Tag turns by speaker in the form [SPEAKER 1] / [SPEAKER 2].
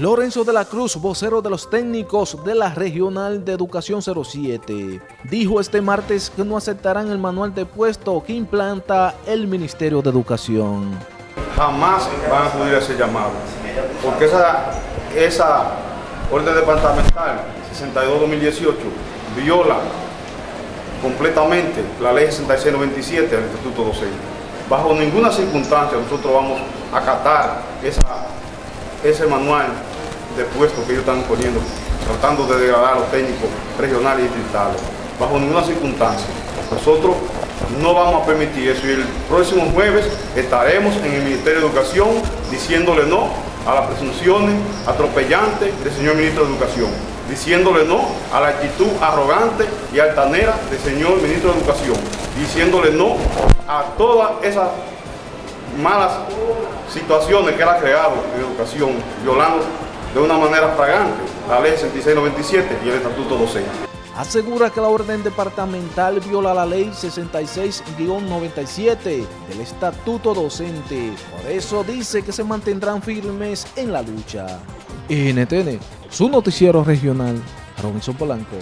[SPEAKER 1] Lorenzo de la Cruz, vocero de los técnicos de la Regional de Educación 07, dijo este martes que no aceptarán el manual de puesto que implanta el Ministerio de Educación.
[SPEAKER 2] Jamás van a acudir a ese llamado, porque esa, esa orden departamental 62-2018 viola completamente la ley 6697 del Instituto Docente. Bajo ninguna circunstancia nosotros vamos a acatar esa ese manual de puestos que ellos están poniendo, tratando de degradar a los técnicos regionales y distritales, bajo ninguna circunstancia. Nosotros no vamos a permitir eso y el próximo jueves estaremos en el Ministerio de Educación diciéndole no a las presunciones atropellantes del señor Ministro de Educación, diciéndole no a la actitud arrogante y altanera del señor Ministro de Educación, diciéndole no a todas esas malas situaciones que él ha creado en educación, violando de una manera fragante la ley 6697 y el estatuto docente.
[SPEAKER 1] Asegura que la orden departamental viola la ley 66-97 del estatuto docente. Por eso dice que se mantendrán firmes en la lucha. NTN, su noticiero regional, Robinson Polanco.